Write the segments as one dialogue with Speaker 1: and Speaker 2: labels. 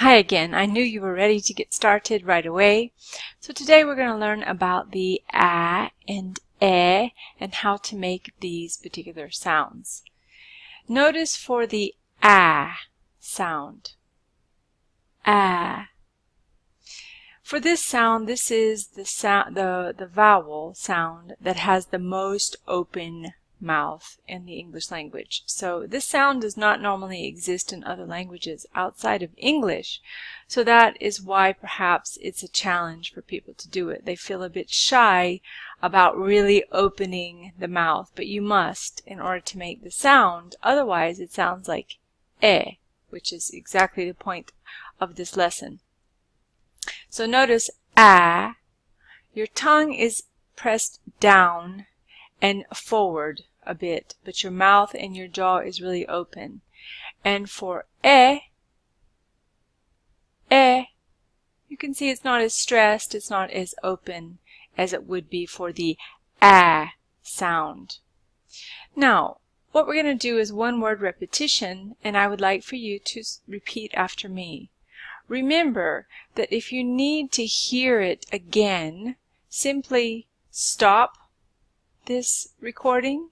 Speaker 1: Hi again. I knew you were ready to get started right away. So today we're going to learn about the a and e and how to make these particular sounds. Notice for the a sound. A. For this sound, this is the sound the the vowel sound that has the most open mouth in the English language. So this sound does not normally exist in other languages outside of English. So that is why perhaps it's a challenge for people to do it. They feel a bit shy about really opening the mouth, but you must in order to make the sound. Otherwise it sounds like e, which is exactly the point of this lesson. So notice a, your tongue is pressed down and forward a bit, but your mouth and your jaw is really open. And for e, e, you can see it's not as stressed, it's not as open as it would be for the a sound. Now, what we're going to do is one word repetition, and I would like for you to repeat after me. Remember that if you need to hear it again, simply stop this recording,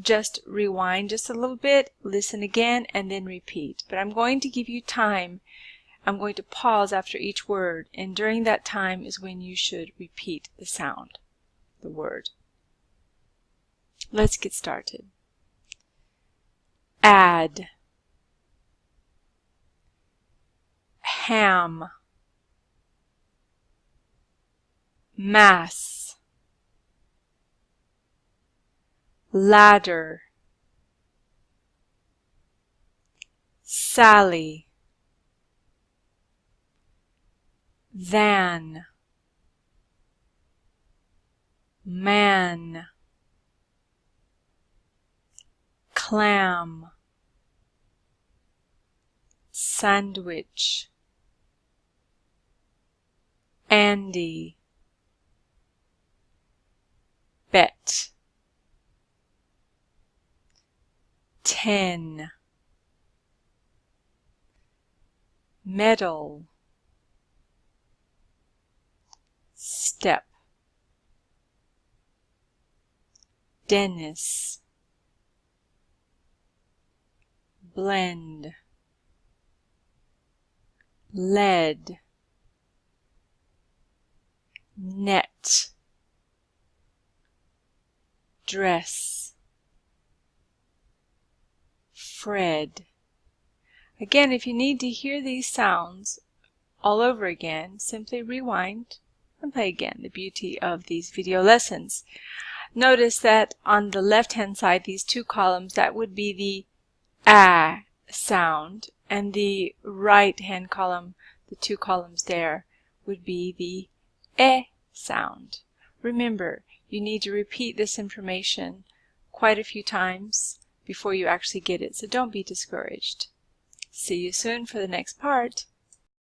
Speaker 1: just rewind just a little bit, listen again, and then repeat. But I'm going to give you time. I'm going to pause after each word, and during that time is when you should repeat the sound, the word. Let's get started. Add. Ham. Mass. Ladder. Sally. Van. Man. Clam. Sandwich. Andy. Bet ten. Medal. Step. Dennis. Blend. Lead. Net. Dress Fred. Again, if you need to hear these sounds all over again, simply rewind and play again. The beauty of these video lessons. Notice that on the left hand side, these two columns, that would be the a sound, and the right hand column, the two columns there, would be the e sound. Remember, you need to repeat this information quite a few times before you actually get it, so don't be discouraged. See you soon for the next part.